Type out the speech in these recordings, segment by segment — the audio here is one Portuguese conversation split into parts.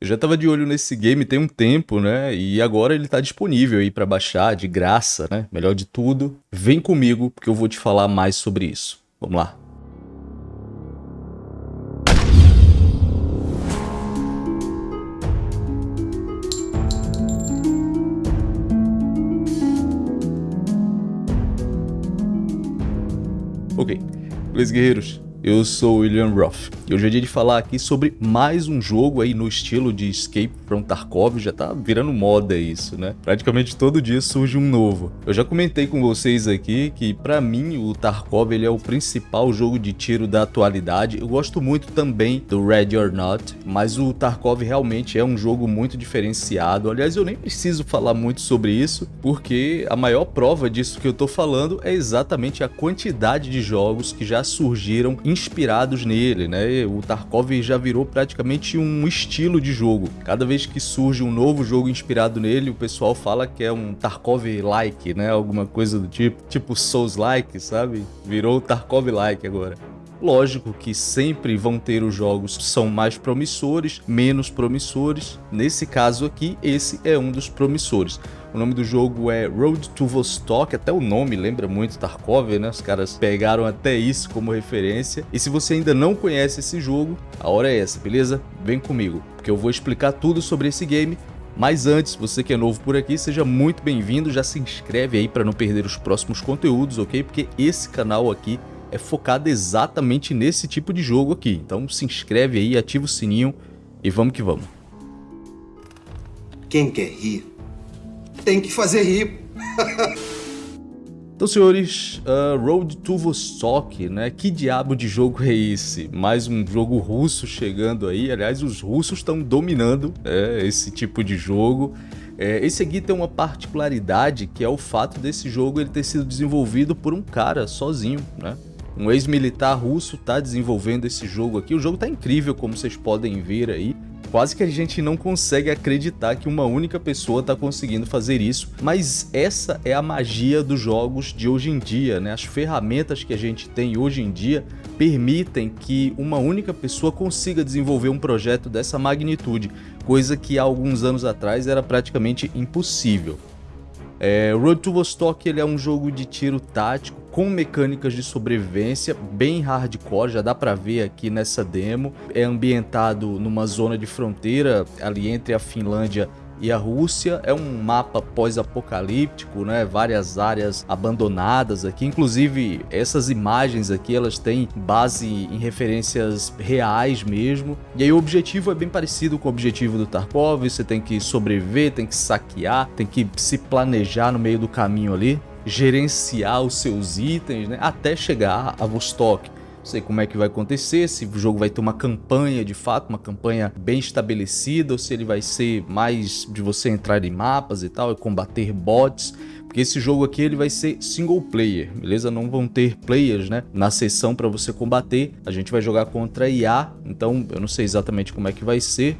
Eu já tava de olho nesse game tem um tempo, né? E agora ele tá disponível aí para baixar de graça, né? Melhor de tudo, vem comigo porque eu vou te falar mais sobre isso. Vamos lá. Ok, beleza guerreiros? Eu sou William Roth e hoje é dia de falar aqui sobre mais um jogo aí no estilo de Escape from Tarkov, já tá virando moda isso, né? Praticamente todo dia surge um novo. Eu já comentei com vocês aqui que para mim o Tarkov ele é o principal jogo de tiro da atualidade. Eu gosto muito também do Ready or Not, mas o Tarkov realmente é um jogo muito diferenciado. Aliás, eu nem preciso falar muito sobre isso, porque a maior prova disso que eu tô falando é exatamente a quantidade de jogos que já surgiram inspirados nele, né? O Tarkov já virou praticamente um estilo de jogo. Cada vez que surge um novo jogo inspirado nele, o pessoal fala que é um Tarkov-like, né? Alguma coisa do tipo, tipo Souls-like, sabe? Virou Tarkov-like agora. Lógico que sempre vão ter os jogos que são mais promissores, menos promissores. Nesse caso aqui, esse é um dos promissores. O nome do jogo é Road to Vostok, até o nome lembra muito Tarkov, né? Os caras pegaram até isso como referência. E se você ainda não conhece esse jogo, a hora é essa, beleza? Vem comigo, porque eu vou explicar tudo sobre esse game mas antes, você que é novo por aqui, seja muito bem-vindo, já se inscreve aí para não perder os próximos conteúdos, ok? Porque esse canal aqui é focado exatamente nesse tipo de jogo aqui. Então se inscreve aí, ativa o sininho e vamos que vamos. Quem quer rir, tem que fazer rir. Então, senhores, uh, Road to Vostok, né? Que diabo de jogo é esse? Mais um jogo russo chegando aí. Aliás, os russos estão dominando é, esse tipo de jogo. É, esse aqui tem uma particularidade que é o fato desse jogo ele ter sido desenvolvido por um cara sozinho, né? Um ex-militar russo está desenvolvendo esse jogo aqui. O jogo está incrível, como vocês podem ver aí. Quase que a gente não consegue acreditar que uma única pessoa está conseguindo fazer isso, mas essa é a magia dos jogos de hoje em dia, né? As ferramentas que a gente tem hoje em dia permitem que uma única pessoa consiga desenvolver um projeto dessa magnitude, coisa que há alguns anos atrás era praticamente impossível. É, Road to Vostok ele é um jogo de tiro tático com mecânicas de sobrevivência bem hardcore, já dá para ver aqui nessa demo. É ambientado numa zona de fronteira ali entre a Finlândia e a Rússia é um mapa pós-apocalíptico, né? Várias áreas abandonadas aqui, inclusive essas imagens aqui, elas têm base em referências reais mesmo. E aí o objetivo é bem parecido com o objetivo do Tarkov, você tem que sobreviver, tem que saquear, tem que se planejar no meio do caminho ali gerenciar os seus itens, né, até chegar a Vostok sei como é que vai acontecer, se o jogo vai ter uma campanha de fato, uma campanha bem estabelecida, ou se ele vai ser mais de você entrar em mapas e tal, e combater bots, porque esse jogo aqui ele vai ser single player, beleza? Não vão ter players, né, na sessão para você combater, a gente vai jogar contra IA, então eu não sei exatamente como é que vai ser,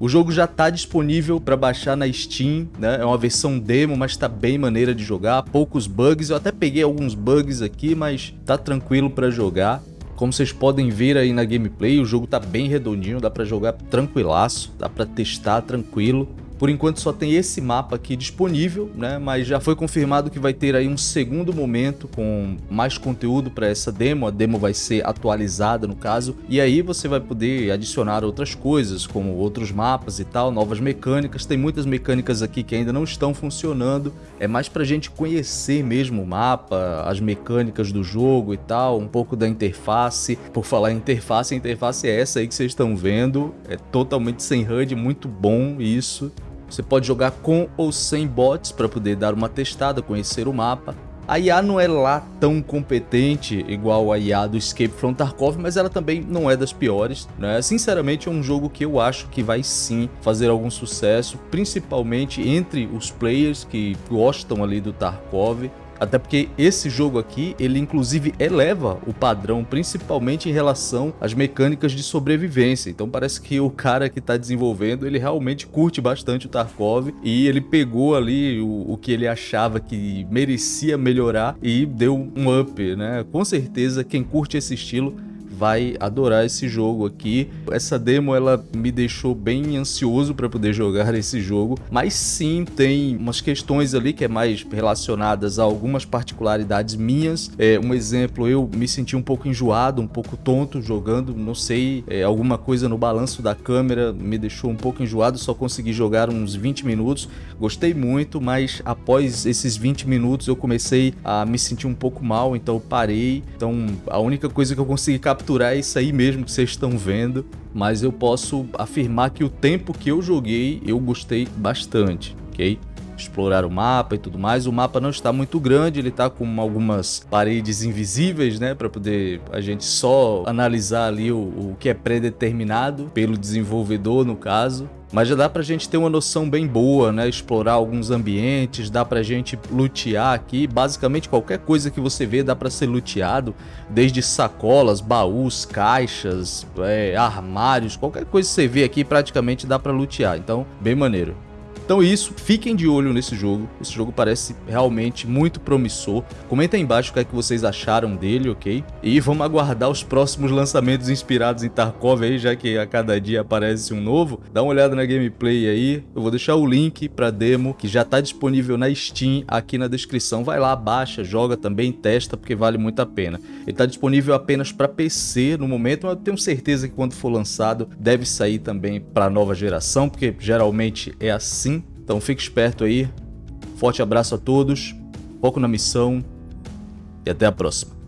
o jogo já está disponível para baixar na Steam, né? É uma versão demo, mas está bem maneira de jogar, poucos bugs, eu até peguei alguns bugs aqui, mas tá tranquilo para jogar. Como vocês podem ver aí na gameplay, o jogo tá bem redondinho, dá para jogar tranquilaço, dá para testar tranquilo. Por enquanto só tem esse mapa aqui disponível, né? Mas já foi confirmado que vai ter aí um segundo momento com mais conteúdo para essa demo. A demo vai ser atualizada no caso. E aí você vai poder adicionar outras coisas, como outros mapas e tal, novas mecânicas. Tem muitas mecânicas aqui que ainda não estão funcionando. É mais pra gente conhecer mesmo o mapa, as mecânicas do jogo e tal, um pouco da interface. Por falar em interface, a interface é essa aí que vocês estão vendo. É totalmente sem HUD, muito bom isso. Você pode jogar com ou sem bots para poder dar uma testada, conhecer o mapa. A IA não é lá tão competente igual a IA do Escape from Tarkov, mas ela também não é das piores. Né? Sinceramente, é um jogo que eu acho que vai sim fazer algum sucesso, principalmente entre os players que gostam ali do Tarkov. Até porque esse jogo aqui, ele inclusive eleva o padrão, principalmente em relação às mecânicas de sobrevivência. Então parece que o cara que está desenvolvendo, ele realmente curte bastante o Tarkov e ele pegou ali o, o que ele achava que merecia melhorar e deu um up, né? Com certeza quem curte esse estilo vai adorar esse jogo aqui. Essa demo ela me deixou bem ansioso para poder jogar esse jogo, mas sim tem umas questões ali que é mais relacionadas a algumas particularidades minhas. É, um exemplo, eu me senti um pouco enjoado, um pouco tonto jogando, não sei, é, alguma coisa no balanço da câmera me deixou um pouco enjoado, só consegui jogar uns 20 minutos. Gostei muito, mas após esses 20 minutos eu comecei a me sentir um pouco mal, então parei. Então a única coisa que eu consegui é isso aí mesmo que vocês estão vendo, mas eu posso afirmar que o tempo que eu joguei eu gostei bastante, ok? explorar o mapa e tudo mais. O mapa não está muito grande, ele está com algumas paredes invisíveis, né, para poder a gente só analisar ali o, o que é predeterminado pelo desenvolvedor no caso. Mas já dá pra gente ter uma noção bem boa, né? Explorar alguns ambientes, dá pra gente lutear aqui. Basicamente qualquer coisa que você vê dá pra ser luteado. Desde sacolas, baús, caixas, é, armários, qualquer coisa que você vê aqui praticamente dá pra lutear. Então, bem maneiro. Então isso, fiquem de olho nesse jogo, esse jogo parece realmente muito promissor. Comenta aí embaixo o que é que vocês acharam dele, ok? E vamos aguardar os próximos lançamentos inspirados em Tarkov aí, já que a cada dia aparece um novo. Dá uma olhada na gameplay aí, eu vou deixar o link pra demo, que já tá disponível na Steam aqui na descrição. Vai lá, baixa, joga também, testa, porque vale muito a pena. Ele tá disponível apenas para PC no momento, mas eu tenho certeza que quando for lançado deve sair também para nova geração, porque geralmente é assim então fique esperto aí. Forte abraço a todos, foco na missão e até a próxima.